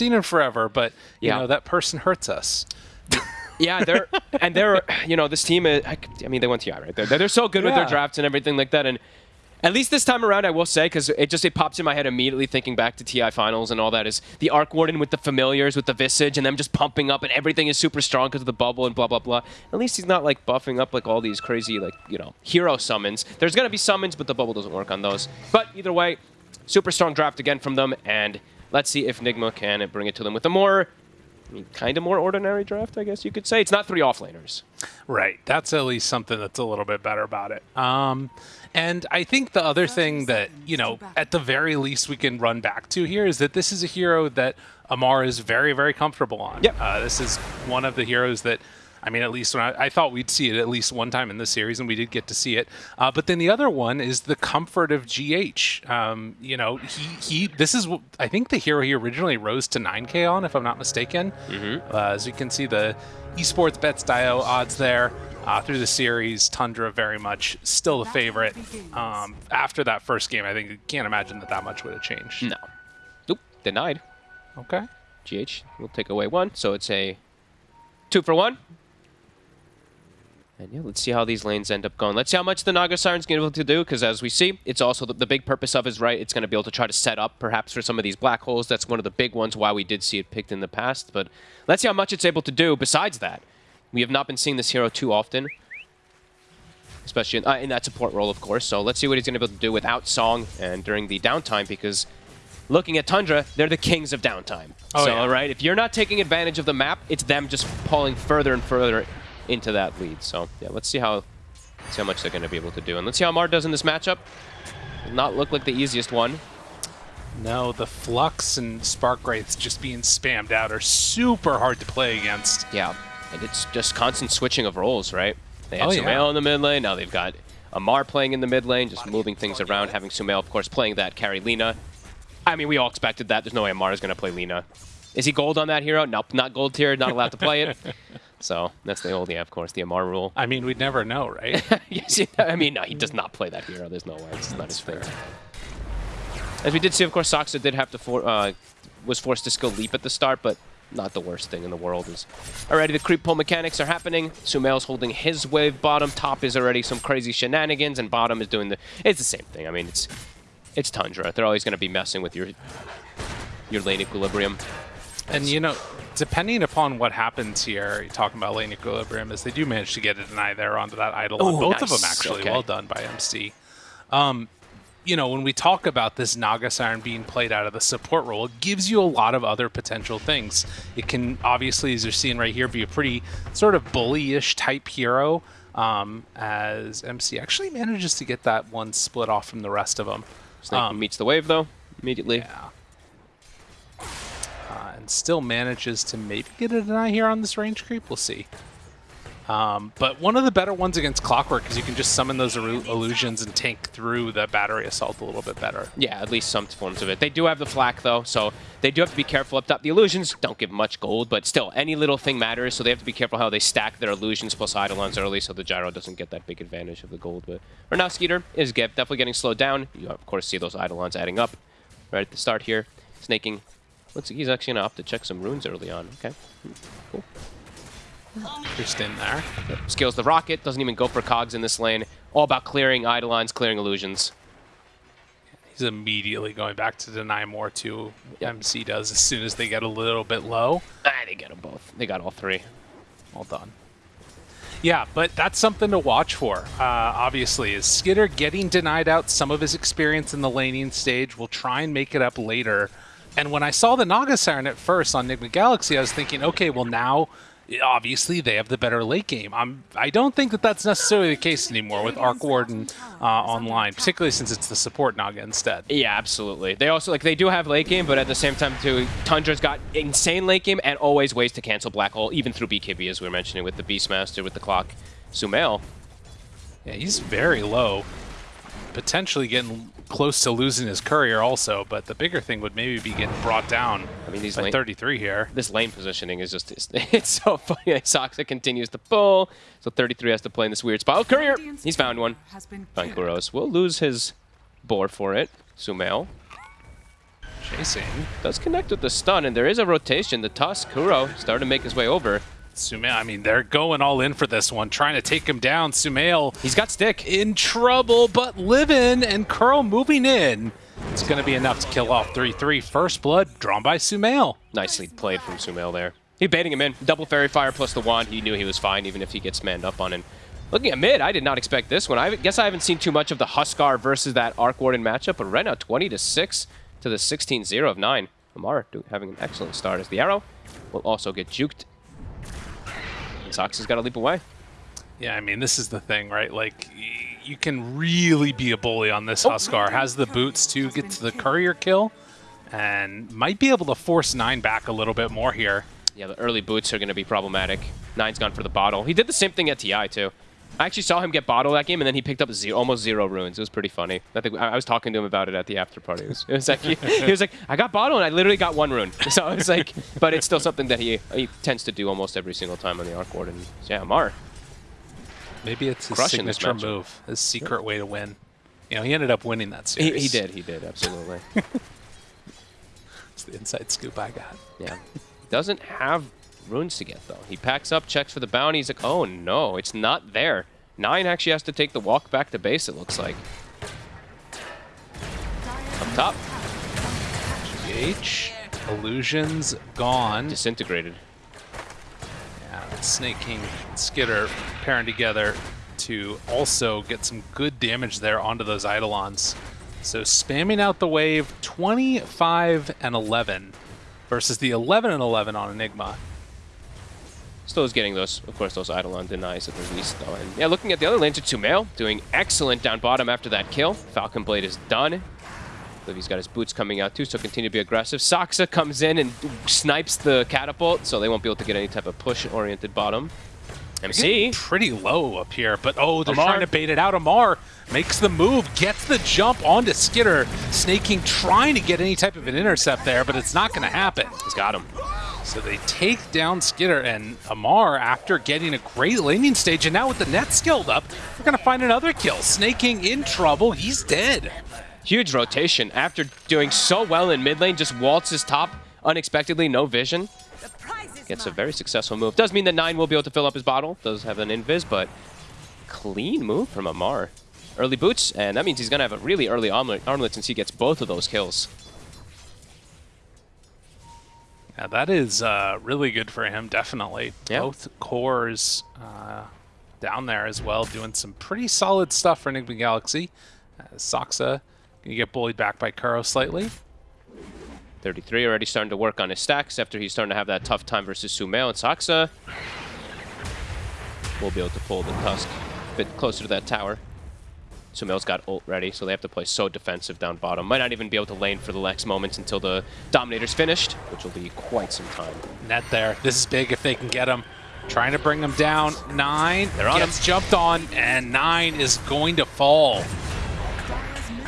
seen in forever, but you Yeah. know that person hurts us. Yeah, they're and they're you know this team. Is, I, mean, they went TI right. They're, they're so good with their drafts and everything like that. And at least this time around, I will say because it just it pops in my head immediately thinking back to TI finals and all that is the Arc Warden with the familiars with the Visage and them just pumping up and everything is super strong because of the bubble and blah blah blah. At least he's not like buffing up like all these crazy like you know hero summons. There's gonna be summons, but the bubble doesn't work on those. But either way, super strong draft again from them and. Let's see if Nigma can bring it to them with a more I mean, kind of more ordinary draft, I guess you could say. It's not three offlaners. Right. That's at least something that's a little bit better about it. Um, and I think the other thing that, you know, at the very least we can run back to here is that this is a hero that Amar is very, very comfortable on. Yep. Uh, this is one of the heroes that, I mean, at least when I, I thought we'd see it at least one time in this series, and we did get to see it. Uh, but then the other one is the comfort of GH. Um, you know, he, he, this is, I think the hero he originally rose to 9K on, if I'm not mistaken. Uh, as you can see, the esports bets dio odds there uh, through the series. Tundra very much still the favorite. Um, after that first game, I think you can't imagine that that much would have changed. No. Nope. Denied. Okay. GH will take away one, so it's a two for one. And yeah, let's see how these lanes end up going. Let's see how much the Naga Siren's going to be able to do, because as we see, it's also the, the big purpose of is right. It's going to be able to try to set up, perhaps, for some of these black holes. That's one of the big ones why we did see it picked in the past. But let's see how much it's able to do. Besides that, we have not been seeing this hero too often, especially in, uh, in that support role, of course. So let's see what he's going to be able to do without Song and during the downtime, because looking at Tundra, they're the kings of downtime. Oh, so, yeah. right, if you're not taking advantage of the map, it's them just pulling further and further into that lead. So, yeah, let's see how see how much they're going to be able to do. And let's see how Mar does in this matchup. Does not look like the easiest one. No, the Flux and Spark Wraiths just being spammed out are super hard to play against. Yeah, and it's just constant switching of roles, right? They had Oh, Sumail yeah. in the mid lane, now they've got Amar playing in the mid lane, just moving things around, having Sumail, of course, playing that carry Lina. I mean, we all expected that. There's no way Amar is going to play Lina. Is he gold on that hero? Nope, not gold tier, not allowed to play it. So that's the old, yeah, of course, the Amar rule. I mean, we'd never know, right? yes, I mean, no, he does not play that hero. There's no way. It's not his thing. As we did see, of course, Saksa did have to for, uh, was forced to skill leap at the start, but not the worst thing in the world. Is already the creep pull mechanics are happening. Sumail's holding his wave bottom. Top is already some crazy shenanigans, and bottom is doing the. It's the same thing. I mean, it's it's Tundra. They're always going to be messing with your your lane equilibrium. And you know, depending upon what happens here, you're talking about lane equilibrium, is they do manage to get a deny there onto that idol. on Ooh, both of them actually, Okay. well done by MC. Um, you know, when we talk about this Naga Siren being played out of the support role, it gives you a lot of other potential things. It can obviously, as you're seeing right here, be a pretty sort of bully-ish type hero. Um, as MC actually manages to get that one split off from the rest of them. Snake Um, meets the wave though immediately. Yeah. And still manages to maybe get a deny here on this range creep. We'll see. Um, but one of the better ones against Clockwork is you can just summon those illusions and tank through the battery assault a little bit better. Yeah, at least some forms of it. They do have the flak though, so they do have to be careful up top. The illusions don't give much gold, but still, any little thing matters, so they have to be careful how they stack their illusions plus Eidolons early so the gyro doesn't get that big advantage of the gold. But right now, Skeeter is definitely getting slowed down. You, of course, see those Eidolons adding up right at the start here. Snaking. Looks like he's actually going to opt to check some runes early on. Okay. Cool. Just in there. Scales the rocket, doesn't even go for cogs in this lane. All about clearing Eidolons, clearing illusions. He's immediately going back to deny more to Yep. MC does as soon as they get a little bit low. Ah, they get them both. They got all three. All done. Yeah, but that's something to watch for. Uh, obviously, is Skitter getting denied out some of his experience in the laning stage? We'll try and make it up later. And when I saw the Naga Siren at first on Nigma Galaxy, I was thinking, okay, well now, obviously they have the better late game. I'm, I don't think that that's necessarily the case anymore with Arc Warden uh, online, particularly since it's the support Naga instead. Yeah, absolutely. They also like they do have late game, but at the same time too, Tundra's got insane late game and always ways to cancel Black Hole, even through BKB as we were mentioning with the Beastmaster, with the clock. Sumail. Yeah, he's very low. Potentially getting close to losing his courier also, but the bigger thing would maybe be getting brought down I mean, these by lane, 33 here. this lane positioning is just it's, it's so funny. Saksa continues to pull, so 33 has to play in this weird spot. Oh, courier, he's found one. Killed. Will lose his boar for it. Sumail. Chasing. Does connect with the stun, and there is a rotation. The Tusk, Kuro, starting to make his way over. Sumail, I mean, they're going all in for this one, trying to take him down. Sumail He's got stick. in trouble, but living, and Kuro moving in. It's going to be enough to kill off 3-3. First blood drawn by Sumail. Nicely played from Sumail there. He baiting him in. Double Faerie Fire plus the wand. He knew he was fine even if he gets manned up on him. Looking at mid, I did not expect this one. I guess I haven't seen too much of the Huskar versus that Arc Warden matchup, but right now 20 to 6 to the 16-0 of 9. Lamar doing, having an excellent start as the arrow will also get juked. And Sox has got to leap away. Yeah, I mean, this is the thing, right? Like, you can really be a bully on this oh. Huskar. Has the boots to get to the courier kill, and might be able to force Nine back a little bit more here. Yeah, the early boots are going to be problematic. Nine's gone for the bottle. He did the same thing at TI, too. I actually saw him get bottled that game, and then he picked up zero, almost zero runes. It was pretty funny. I think I I was talking to him about it at the after party. It was, it was like he, he was like, "I got bottled, and I literally got one rune." So it's like, but it's still something that he he tends to do almost every single time on the Arc Warden. And yeah, Mar. Maybe it's his signature move, his secret way to win. You know, he ended up winning that He, series. he did. He did absolutely. It's the inside scoop I got. Yeah. Doesn't have runes to get, though. He packs up, checks for the bounty. He's like, oh, no, it's not there. Nine actually has to take the walk back to base, it looks like. Up top, GH, illusions gone. disintegrated. Yeah, Snake King and Skitter pairing together to also get some good damage there onto those Eidolons. So spamming out the wave 25 and 11 versus the 11 and 11 on Nigma. Still is getting those, of course, those Eidolon denies at the least, though. And yeah, looking at the other lanes, it's Sumail doing excellent down bottom after that kill. Falcon Blade is done. I believe he's got his boots coming out too, so continue to be aggressive. Saksa comes in and snipes the catapult, so they won't be able to get any type of push-oriented bottom. MC, pretty low up here, but oh, they're Amar. trying to bait it out. Amar makes the move, gets the jump onto Skitter. Snaking trying to get any type of an intercept there, but it's not going to happen. he's got him. So they take down Skitter and Amar after getting a great laning stage. And now with the net skilled up, we're going to find another kill. Snake King in trouble. He's dead. Huge rotation. After doing so well in mid lane, just waltzes top unexpectedly, no vision. Gets a very successful move. Does mean that 9 will be able to fill up his bottle. Does have an invis, but clean move from Amar. Early boots, and that means he's going to have a really early armlet, armlet since he gets both of those kills. Yeah, that is uh, really good for him, definitely. Yeah. Both cores uh, down there as well, doing some pretty solid stuff for Nigma Galaxy. Uh, Saksa going to get bullied back by Kuro slightly. 33 already starting to work on his stacks after he's starting to have that tough time versus Sumail and Saksa. We'll be able to pull the Tusk a bit closer to that tower. Sumail's got ult ready, so they have to play so defensive down bottom. Might not even be able to lane for the next moments until the Dominator's finished, which will be quite some time. Net there. This is big if they can get him. Trying to bring him down. Nine They're on gets jumped on, and nine is going to fall.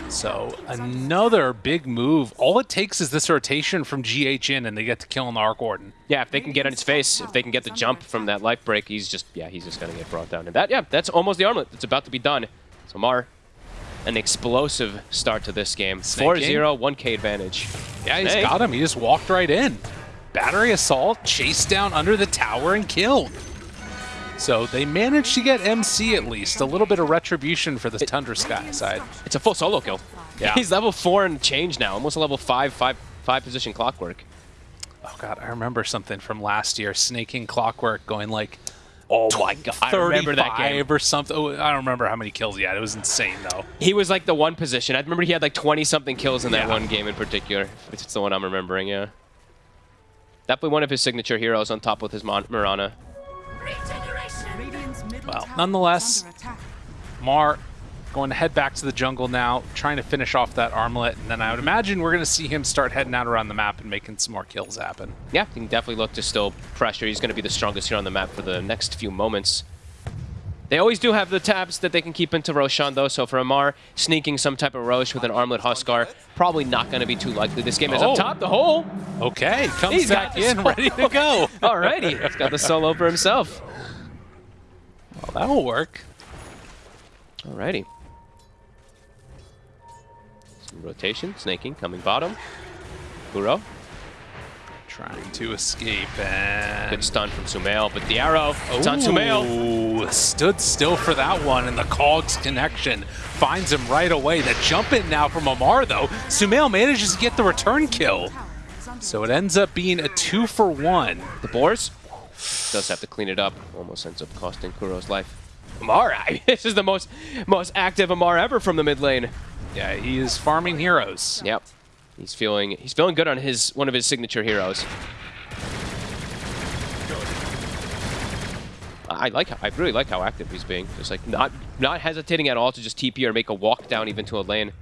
So another big move. All it takes is this rotation from GH in, and they get to kill on the Arc Warden. Yeah, if they can get on his face, if they can get the jump from that life break, he's just, yeah, he's just going to get brought down. And that, yeah, that's almost the armlet. It's about to be done. So Mar, an explosive start to this game. Snake 4-0, 1k advantage. Yeah, he's Snake. got him. He just walked right in. Battery assault, chased down under the tower, and killed. So they managed to get MC at least. A little bit of retribution for the Tundra Sky side. It's a full solo kill. Yeah. He's level 4 and change now, almost a level 5, 5, 5 position clockwork. Oh god, I remember something from last year. Snaking Clockwork going like Oh my god, I remember that game. 35 or something. Oh, I don't remember how many kills he had. It was insane though. He was like the one position. I remember he had like 20 something kills in that Yeah. one game in particular. It's the one I'm remembering, yeah. Definitely one of his signature heroes on top with his Mon- Mirana. Well, nonetheless, Mar going to head back to the jungle now, trying to finish off that armlet, and then I would imagine we're going to see him start heading out around the map and making some more kills happen. Yeah, he can definitely look to still pressure. He's going to be the strongest here on the map for the next few moments. They always do have the tabs that they can keep into Roshan, though, so for Amar, sneaking some type of Rosh with an armlet Huskar, probably not going to be too likely. This game is Oh. up top, the hole. Okay, comes He's back in, ready to go. Alrighty, he's got the solo for himself. Well, that'll work. Alrighty. Rotation, snaking, coming bottom. Kuro. Trying to escape and... Good stun from Sumail, but the arrow, it's on Sumail. Ooh, stood still for that one, and the Cogs connection finds him right away. The jump in now from Amar, though. Sumail manages to get the return kill. So it ends up being a two for one. The Boars does have to clean it up. Almost ends up costing Kuro's life. Amar, this is the most most active Amar ever from the mid lane. Yeah, he is farming heroes. Yep. He's feeling he's feeling good on his one of his signature heroes. I like I really like how active he's being. Just like not not hesitating at all to just TP or make a walk down even to a lane.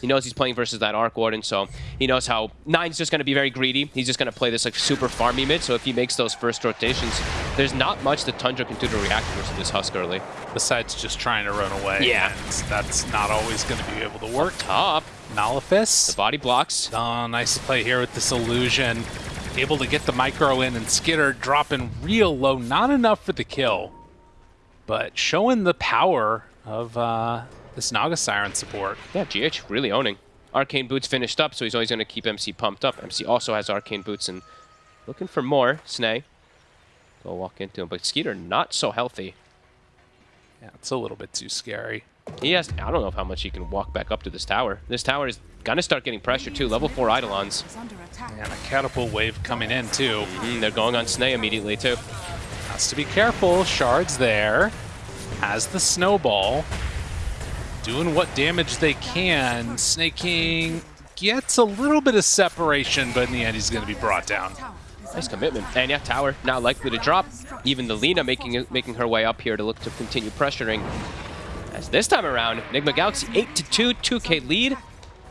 He knows he's playing versus that Arc Warden, so he knows how Nine's just going to be very greedy. He's just going to play this like super farmy mid, so if he makes those first rotations, there's not much that Tundra can do to react versus this Husk early. Besides just trying to run away. Yeah. And that's not always going to be able to work. Top, Nalifis. the body blocks. Oh, nice play here with this illusion. Able to get the micro in and Skitter dropping real low. Not enough for the kill. But showing the power of uh, this Naga Siren support. Yeah, GH really owning. Arcane Boots finished up, so he's always going to keep MC pumped up. MC also has Arcane Boots and looking for more. Snay. Go walk into him. But Skeeter not so healthy. Yeah, it's a little bit too scary. He has, I don't know how much he can walk back up to this tower. This tower is going to start getting pressure too. Level 4 Eidolons. And a catapult wave coming in too. Mm, they're going on Snay immediately too. Has to be careful. Shards there. Has the snowball. Doing what damage they can. Snake King gets a little bit of separation, but in the end he's going to be brought down. Nice commitment. And yeah, tower not likely to drop. Even the Lina making making her way up here to look to continue pressuring. As this time around, Nigma Galaxy 8 to 2, 2K lead.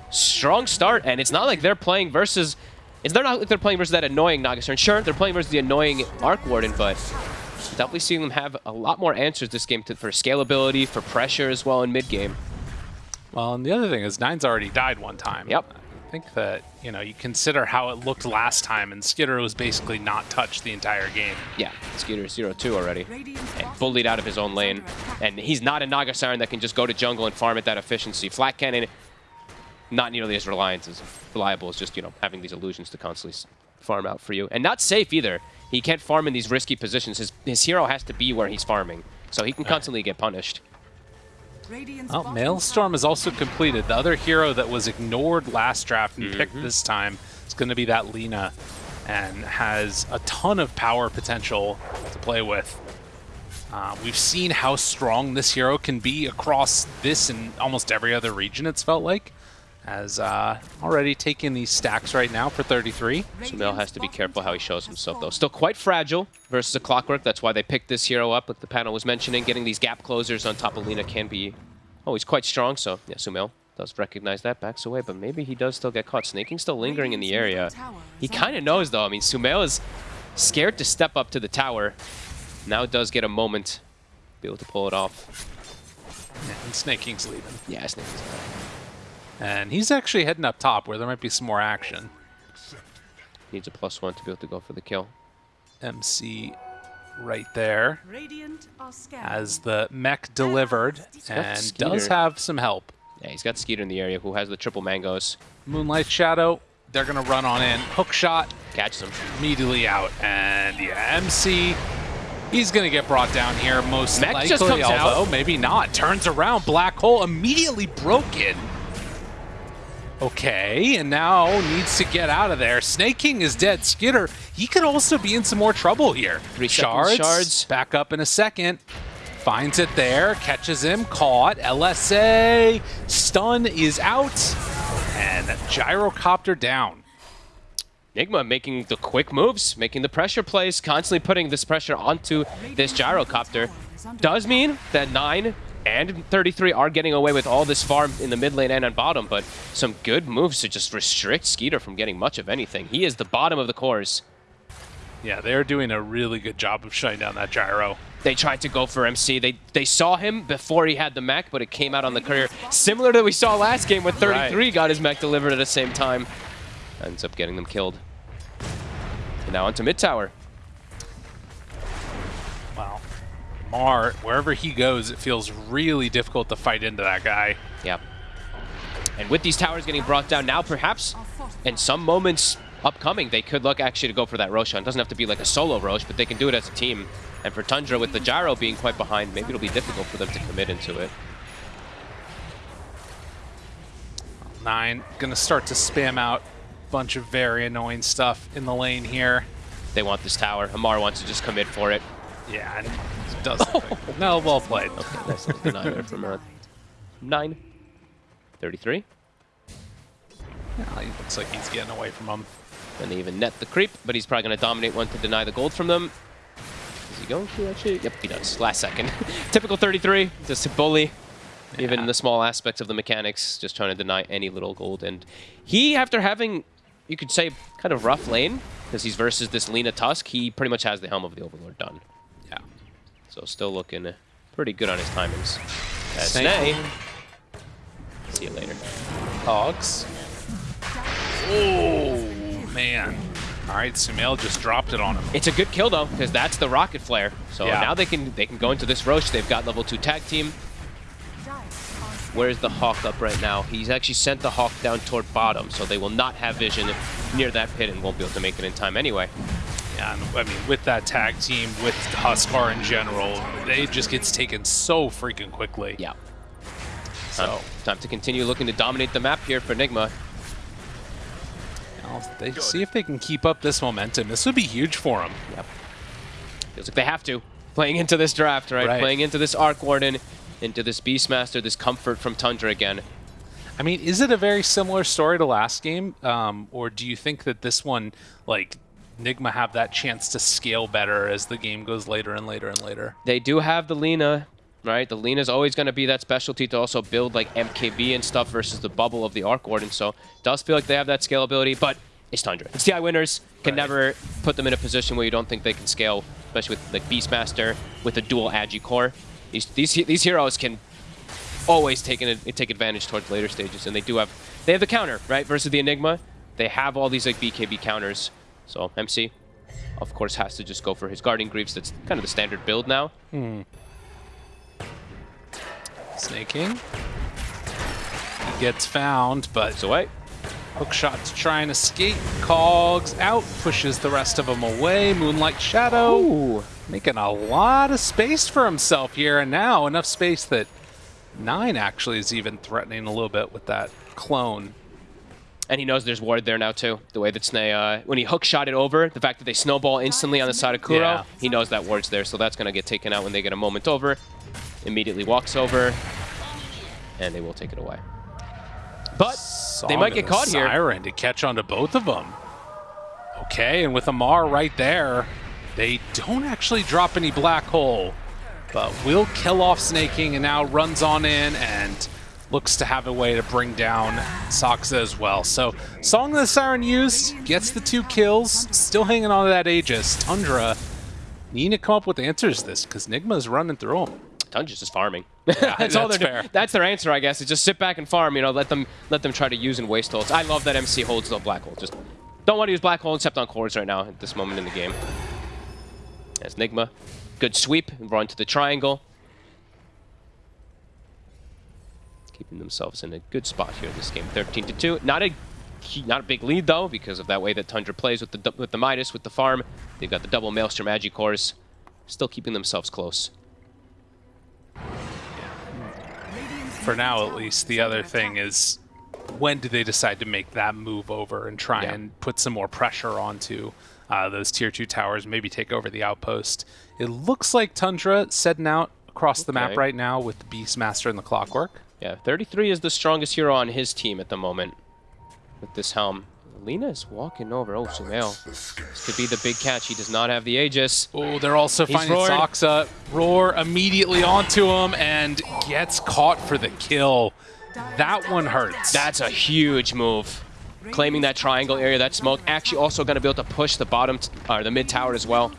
Strong start, and it's not like they're playing versus. It's they're not like they're playing versus that annoying Naga Siren. Sure, they're playing versus the annoying Arc Warden, but definitely seeing them have a lot more answers this game to, for scalability, for pressure as well in mid game. Well, and the other thing is Nine's already died one time. Yep. I think that, you know, you consider how it looked last time, and Skitter was basically not touched the entire game. Yeah, Skeeter 0-2 already. And bullied out of his own lane. And he's not a Naga Siren that can just go to jungle and farm at that efficiency. Flak Cannon, not nearly as reliant as reliable as just, you know, having these illusions to constantly s- farm out for you. And not safe either. He can't farm in these risky positions. His, his hero has to be where he's farming. So he can constantly get punished. Oh, Maelstrom is also completed. The other hero that was ignored last draft and picked this time is going to be that Lina and has a ton of power potential to play with. Uh, we've seen how strong this hero can be across this and almost every other region, it's felt like. As uh, already taken these stacks right now for 33. So Sumail has to be careful how he shows himself, though. Still quite fragile versus a Clockwork. That's why they picked this hero up, like the panel was mentioning. Getting these gap closers on top of Lina can be... Oh, he's quite strong, so yeah, Sumail does recognize that, backs away, but maybe he does still get caught. Snaking still lingering in the area. He kind of knows, though. I mean, Sumail is scared to step up to the tower. Now does get a moment to be able to pull it off. Yeah, and Snake King's leaving. Yeah, Snaking's And he's actually heading up top where there might be some more action. needs a plus one to be able to go for the kill. MC right there Radiant are as the mech delivered and does have some help. Yeah, he's got Skeeter in the area who has the triple mangoes. Moonlight Shadow, they're going to run on in. Hook shot, Catches him. immediately out. And yeah, MC, he's going to get brought down here most Mech likely. just comes out. although maybe not. Turns around, Black Hole immediately broken. Okay, and now needs to get out of there. Snake King is dead. Skitter, he could also be in some more trouble here. Three shards, shards. back up in a second. Finds it there, catches him, caught. LSA, stun is out, and gyrocopter down. Nigma making the quick moves, making the pressure plays, constantly putting this pressure onto this gyrocopter. Does mean that 9 and 33 are getting away with all this farm in the mid lane and on bottom, but some good moves to just restrict Skeeter from getting much of anything. He is the bottom of the cores. Yeah, they're doing a really good job of shutting down that gyro. They tried to go for MC. They they saw him before he had the mech, but it came out on the courier. Similar to what we saw last game when 33 got his mech delivered at the same time. Ends up getting them killed. And now onto mid tower. Mar, wherever he goes, it feels really difficult to fight into that guy. Yep. And with these towers getting brought down now, perhaps in some moments upcoming, they could look actually to go for that Roshan. It doesn't have to be like a solo Rosh, but they can do it as a team. And for Tundra, with the Gyro being quite behind, maybe it'll be difficult for them to commit into it. Nine gonna start to spam out a bunch of very annoying stuff in the lane here. They want this tower. Amar wants to just commit for it. Yeah, and does no, well played. Okay, nice little deny there from uh, 9. 33. Yeah, he looks like he's getting away from him. And they even net the creep, but he's probably going to dominate one to deny the gold from them. Is he going to actually? Yep, he does. Last second. Typical 33, just a bully. Even in the small aspects of the mechanics, just trying to deny any little gold. And he, after having, you could say, kind of rough lane, because he's versus this Lina Tusk, he pretty much has the Helm of the Overlord done. Yeah. So still looking uh, pretty good on his timings. Uh, Snake. Snay. See you later. Hogs. Oh, man. All right, Sumail just dropped it on him. It's a good kill though, because that's the rocket flare. So Yeah. now they can they can go into this Rosh. They've got level two tag team. Where's the Hawk up right now? He's actually sent the Hawk down toward bottom, so they will not have vision near that pit and won't be able to make it in time anyway. Yeah, and I mean, with that tag team, with Huskar in general, it just gets taken so freaking quickly. Yeah. So, Time, time to continue looking to dominate the map here for Nigma. I'll- they see if they can keep up this momentum. This would be huge for them. Yep. Feels like they have to. Playing into this draft, right? Right. Playing into this Arc Warden, into this Beastmaster, this comfort from Tundra again. I mean, is it a very similar story to last game, um, or do you think that this one, like, Nigma have that chance to scale better as the game goes later and later and later? They do have the Lina, right? The Lina's always going to be that specialty to also build like MKB and stuff versus the bubble of the Arc Warden. So does feel like they have that scalability, but it's Tundra. It's TI winners. Can Right. never put them in a position where you don't think they can scale, especially with like Beastmaster with a dual Agi core. These these these heroes can always take an, take advantage towards later stages, and they do have they have the counter right versus the Nigma. They have all these like BKB counters. So MC, of course, has to just go for his Guardian Greaves. That's kind of the standard build now. Hmm. Snaking. He gets found, but It's away. Hookshot to try and escape. Cogs out, pushes the rest of them away. Moonlight Shadow Ooh. making a lot of space for himself here, and now enough space that Nine actually is even threatening a little bit with that clone. And he knows there's ward there now too. The way that Snay, uh, when he hook shot it over, the fact that they snowball instantly on the side of Kuro, Yeah. he knows that ward's there. So that's going to get taken out when they get a moment over. Immediately walks over, and they will take it away. But they might get caught here. Siren to catch onto both of them. Okay, and with Amar right there, they don't actually drop any black hole, but will kill off Snaking and now runs on in and looks to have a way to bring down Saksa as well. So Song of the Siren used, gets the two kills, still hanging on to that Aegis. Tundra needing to come up with answers to this because Nigma's running through them. Tundra's just farming. Yeah, that's all that's they're fair. doing. That's their answer, I guess. Is just sit back and farm. You know, let them let them try to use and waste holds. I love that MC holds the black hole. Just don't want to use black hole except on cores right now at this moment in the game. As Nigma, good sweep, run to the triangle. Keeping themselves in a good spot here in this game, 13 to two. Not a not a big lead though, because of that way that Tundra plays with the with the Midas with the farm. They've got the double Maelstrom Agi cores, still keeping themselves close. for now at least the other thing is when do they decide to make that move over and try Yeah. and put some more pressure onto uh, those tier 2 towers maybe take over the outpost it looks like tundra setting out across the map right now with the beastmaster and the clockwork Yeah, 33 is the strongest hero on his team at the moment with this helm. Lina is walking over. Oh, Sumail. This could be the big catch. He does not have the Aegis. oh they're also He's finding roaring. Saksa. roar immediately onto him and gets caught for the kill that one hurts That's a huge move. Claiming that triangle area, that smoke. Actually also going to be able to push the bottom, t- or the mid tower as well.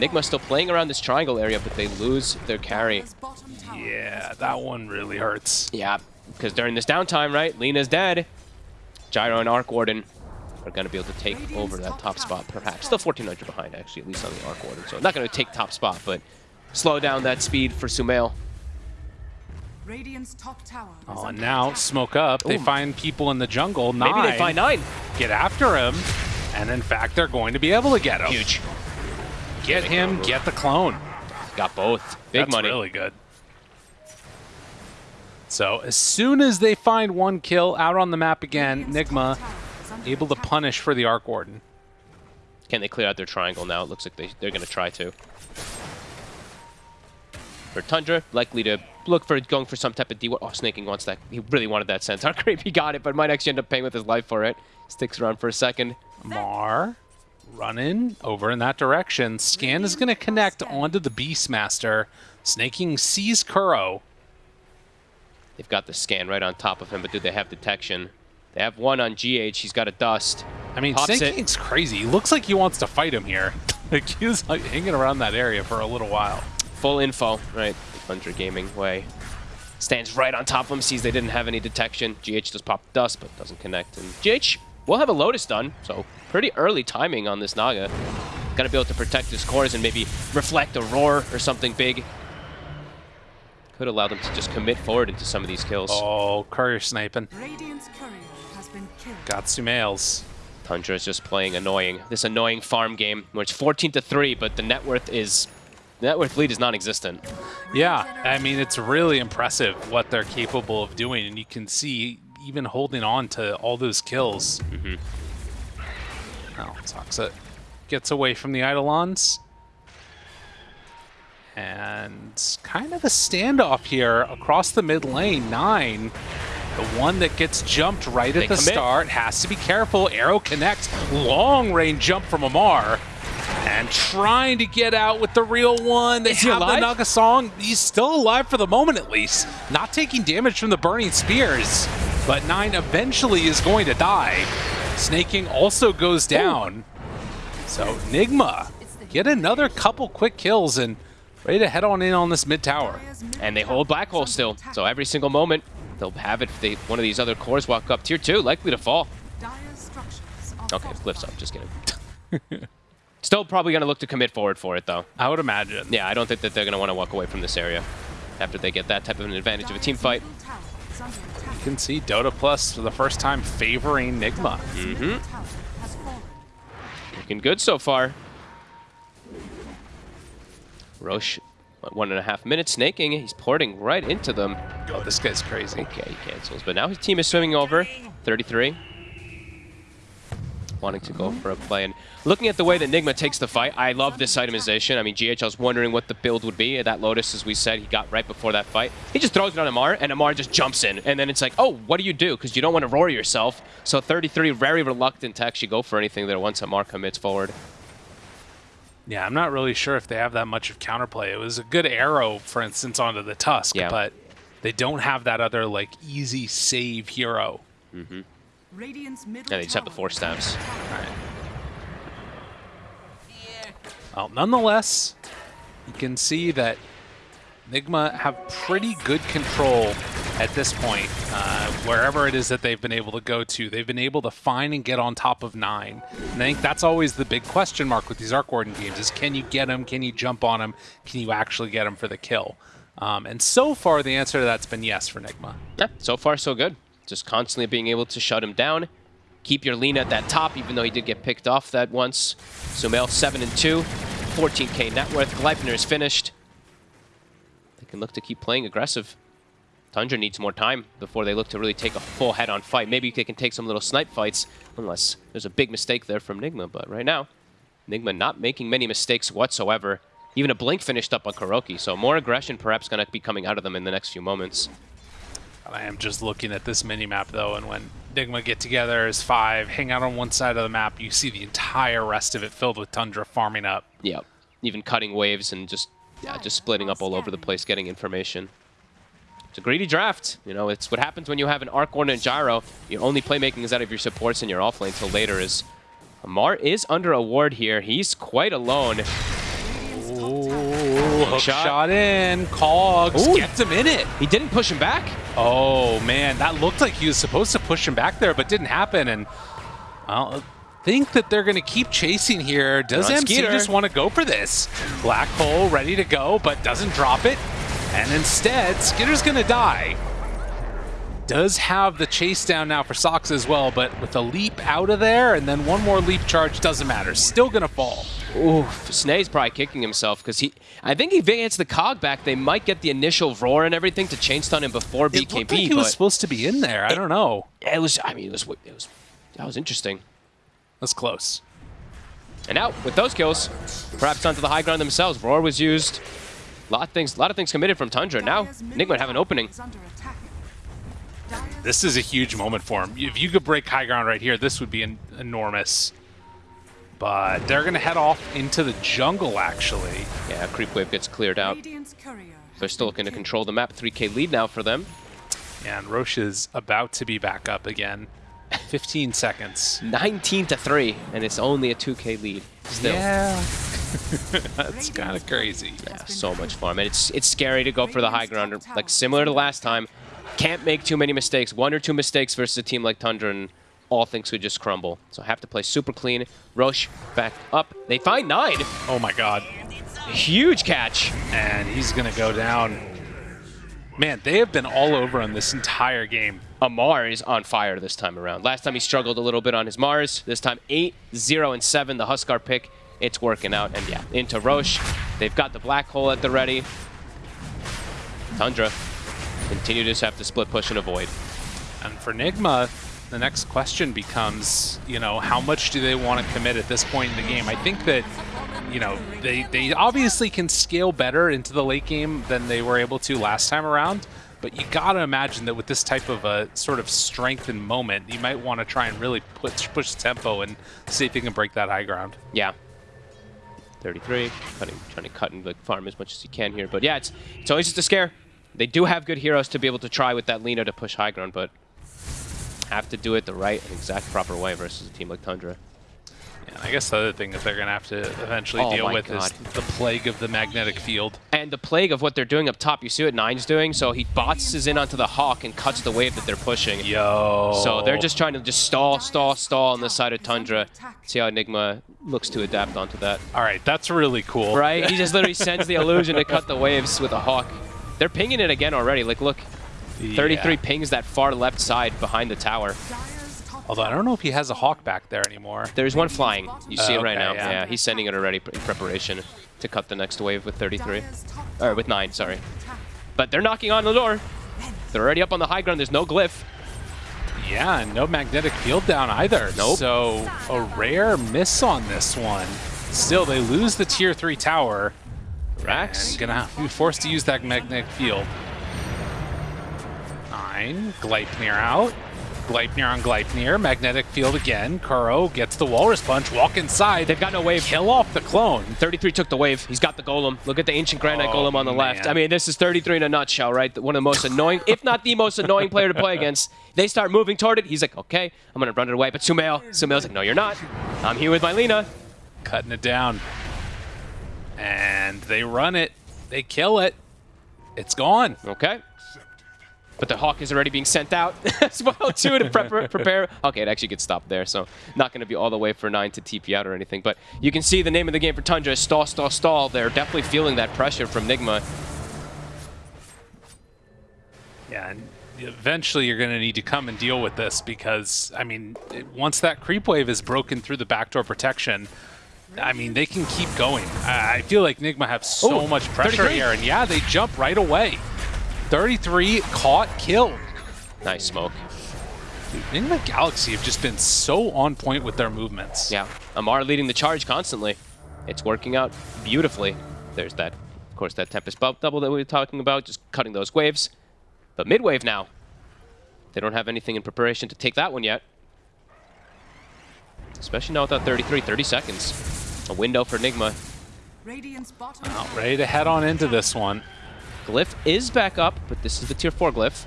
Enigma still playing around this triangle area, but they lose their carry. yeah that one really hurts Yeah, because during this downtime, right, Lina's dead. Gyro and Arc Warden are going to be able to take over that top spot, perhaps. Still 1,400 behind, actually, at least on the Arc Warden. So not going to take top spot, but slow down that speed for Sumail. Radiant's top tower Oh, and now attack. smoke up. They find people in the jungle. Nine. Maybe they find nine. Get after him. And in fact, they're going to be able to get him. Huge. Get him, get the clone. Got both. Big That's money. really good. So as soon as they find one kill out on the map again, Nigma top tower is under able to punish for the Arc Warden. Can they clear out their triangle now? It looks like they, they're going to try to. For Tundra, likely to look for going for some type of D. Oh, Snaking wants that. He really wanted that Centaur Creep. He got it, but might actually end up paying with his life for it. Sticks around for a second. Mar running over in that direction. Scan is going to connect onto the Beastmaster. Snaking sees Kuro. They've got the scan right on top of him, but do they have detection? They have one on GH. He's got a dust. I mean, Pops. Snaking's crazy. He looks like he wants to fight him here. like he's like hanging around that area for a little while. Full info, right? Thunder Gaming way. Stands right on top of him, sees they didn't have any detection. GH just popped dust, but doesn't connect. And GH will have a Lotus done, so pretty early timing on this Naga. Gotta be able to protect his cores and maybe reflect a roar or something big. Could allow them to just commit forward into some of these kills. Oh, courier sniping. Radiant's courier has been killed. Got Sumails. Tundra is just playing annoying. This annoying farm game where it's 14 to 3, but the net worth is the net worth lead is non-existent. Yeah, I mean, it's really impressive what they're capable of doing, and you can see even holding on to all those kills. Mm-hmm. Oh, Toxic gets away from the Eidolons. And kind of a standoff here across the mid lane. Nine, the one that gets jumped right They at the commit. start, has to be careful. Arrow connects. Long range jump from Amar. And trying to get out with the real one. They Is have the? Naga song. He's still alive for the moment, at least. Not taking damage from the burning spears. But Nine eventually is going to die. Snaking also goes down. So Nigma get another couple quick kills and ready to head on in on this mid tower. And they hold Black Hole still, so every single moment they'll have it if they, one of these other cores walk up. Tier 2, likely to fall. Dire's structures are Okay, fortified. Glyph's up, just kidding. Still probably going to look to commit forward for it, though. I would imagine. Yeah, I don't think that they're going to want to walk away from this area after they get that type of an advantage of a team fight. Middle tower is under attack. You can see Dota Plus for the first time favoring Nigma. Dire's middle tower has fallen. Looking good so far. Rosh, one and a half minutes snaking. He's porting right into them. Oh, this guy's crazy. Okay, he cancels. But now his team is swimming over. 33. Wanting to go for a play. And looking at the way that Nigma takes the fight, I love this itemization. I mean, GH, I was wondering what the build would be. That Lotus, as we said, he got right before that fight. He just throws it on Amar, and Amar just jumps in. And then it's like, oh, what do you do? Because you don't want to roar yourself. So 33, very reluctant to actually go for anything there once Amar commits forward. Yeah, I'm not really sure if they have that much of counterplay. It was a good arrow, for instance, onto the Tusk, Yeah. but they don't have that other like easy save hero. Mm-hmm. Radiant's middle Yeah, they just have the four is under Well, nonetheless, you can see that Nigma have pretty good control at this point. Uh, wherever it is that they've been able to go to, they've been able to find and get on top of nine. And I think that's always the big question mark with these Arc Warden games: is can you get them? Can you jump on them? Can you actually get them for the kill? Um, and so far, the answer to that's been yes for Nigma. Yeah, so far so good. Just constantly being able to shut him down. Keep your lean at that top, even though he did get picked off that once. Sumail 7 and 2, 14k net worth. Gleipnir is finished. They can look to keep playing aggressive. Tundra needs more time before they look to really take a full head-on fight. Maybe they can take some little snipe fights, unless there's a big mistake there from Nigma. But right now, Nigma not making many mistakes whatsoever. Even a blink finished up on KuroKy, so more aggression perhaps going to be coming out of them in the next few moments. I am just looking at this mini map though, and when Nigma get together as five, hang out on one side of the map, you see the entire rest of it filled with Tundra farming up. Yeah, even cutting waves and just yeah, just splitting up all over the place, getting information. It's a greedy draft. You know, it's what happens when you have an Arc Warden and Gyro. Your only playmaking is out of your supports and your offlane until later is Amar is under a ward here. He's quite alone. Ooh, hook Shot. shot. in. Cogs Ooh. gets him in it. He didn't push him back. Oh man, that looked like he was supposed to push him back there, but didn't happen. And I think that they're going to keep chasing here. Does They're MC Skeeter. just want to go for this? Black hole ready to go, but doesn't drop it. And instead, Skitter's going to die. Does have the chase down now for Sox as well, but with a leap out of there and then one more leap charge, doesn't matter. Still going to fall. Oof, Snae's probably kicking himself because he. I think if he gets the cog back, they might get the initial roar and everything to chain stun him before BKB. It looked like he was supposed to be in there. I don't know. it was. I mean, it was. It was. That was interesting. That's close. And now with those kills, perhaps onto the high ground themselves. Roar was used. A lot of things. A lot of things committed from Tundra. Now Nigma have an opening. is under attack. Dire's This is a huge moment for him. If you could break high ground right here, this would be en- enormous. But they're going to head off into the jungle, actually. Yeah, creep wave gets cleared out. They're still looking to control the map. 3k lead now for them. And Rosh is about to be back up again. 15 seconds. 19 to 3, and it's only a 2k lead. Still. Yeah. That's kind of crazy. Yeah, so much fun. And it's it's scary to go for the high ground, Like similar to last time, can't make too many mistakes. One or two mistakes versus a team like Tundra, and all things would just crumble. So I have to play super clean. Rosh back up. They find nine. Oh my god. Huge catch. And he's going to go down. Man, they have been all over on this entire game. Amar is on fire this time around. Last time he struggled a little bit on his Mars. This time 8, 0, and 7, the Huskar pick. It's working out. And yeah, into Rosh. They've got the black hole at the ready. Tundra continue to just have to split push and avoid. And for Nigma, the next question becomes, you know, how much do they want to commit at this point in the game? I think that, you know, they, they obviously can scale better into the late game than they were able to last time around. But you got to imagine that with this type of a sort of strengthened moment, you might want to try and really push, push tempo and see if you can break that high ground. Yeah. 33, cutting, trying to cut and like, farm as much as you can here. But yeah, it's it's always just a scare. They do have good heroes to be able to try with that Lina to push high ground, but have to do it the right and exact proper way versus a team like Tundra. And I guess the other thing that they're going to have to eventually Oh deal with is the plague of the magnetic field. And the plague of what they're doing up top, you see what Nine's doing? So he bots in onto the Hawk and cuts the wave that they're pushing. Yo. So they're just trying to just stall, stall, stall on this side of Tundra. See how Nigma looks to adapt onto that. All right, that's really cool. Right? He just literally sends the illusion to cut the waves with a Hawk. They're pinging it again already. Like, look, 33 pings that far left side behind the tower. Although I don't know if he has a hawk back there anymore. There's one flying. You see Oh, it right okay, now. yeah. Yeah. he's sending it already in preparation to cut the next wave with 33. Or with 9, sorry. But they're knocking on the door. They're already up on the high ground. There's no glyph. Yeah, and no magnetic field down either. Nope. So a rare miss on this one. Still, they lose the tier three tower. Rax. Gonna be forced to use that magnetic field. Nine. Gleipnir out. Gleipnir on Gleipnir. Magnetic field again. Kuro gets the walrus punch. Walk inside. They've got no wave. Kill off the clone. 33 took the wave. He's got the golem. Look at the ancient granite Oh, golem on the left. I mean, this is 33 in a nutshell, right? One of the most annoying, if not the most annoying player to play against. They start moving toward it. He's like, okay, I'm gonna run it away. But Sumail, Sumail's like, no, you're not. I'm here with my Lina. Cutting it down. And they run it. They kill it. It's gone. Okay. But the hawk is already being sent out as well too to prep prepare. Okay, it actually gets stopped there, so not going to be all the way for nine to TP out or anything. But you can see the name of the game for Tundra is stall, stall, stall. They're definitely feeling that pressure from Nigma. Yeah, and eventually you're going to need to come and deal with this because, I mean, once that creep wave is broken through the backdoor protection, I mean, they can keep going. I I feel like Nigma have so Ooh, much pressure 33. here, and yeah, they jump right away. 33 caught, killed. Nice smoke. Dude, Nigma Galaxy have just been so on point with their movements. Yeah, Amar leading the charge constantly. It's working out beautifully. There's that, of course, that Tempest bu- double that we were talking about, just cutting those waves. But mid wave now. They don't have anything in preparation to take that one yet. Especially now without 33, 30 seconds. A window for Nigma. Radiant's ready to head on into this one. Glyph is back up, but this is the tier 4 glyph.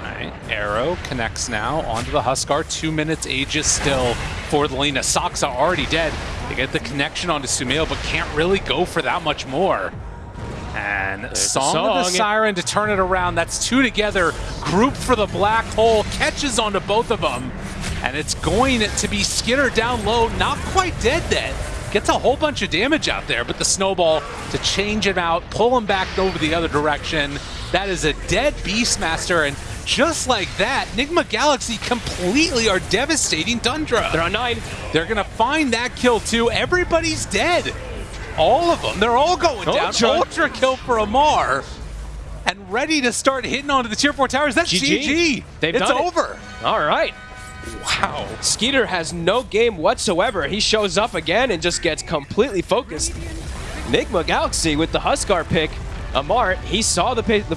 All right, Arrow connects now onto the Huskar. Two minutes Aegis still for the Lina. Saksa already dead. They get the connection onto Sumail, but can't really go for that much more. And the Song, of the. Siren to turn it around. That's two together. Group for the black hole. Catches onto both of them. And it's going to be Skinner down low. Not quite dead then. Gets a whole bunch of damage out there, but the snowball to change him out, pull him back over the other direction. That is a dead Beastmaster, and just like that, Nigma Galaxy completely are devastating Tundra. They're on nine. They're gonna find that kill too. Everybody's dead. All of them. They're all going down. Ultra. Ultra kill for Amar. And ready to start hitting onto the tier 4 towers. That's GG. GG. They've it's done it. over. All right. Wow. Skiter has no game whatsoever. He shows up again and just gets completely focused. Nigma Galaxy with the Huskar pick. Amart, he saw the, the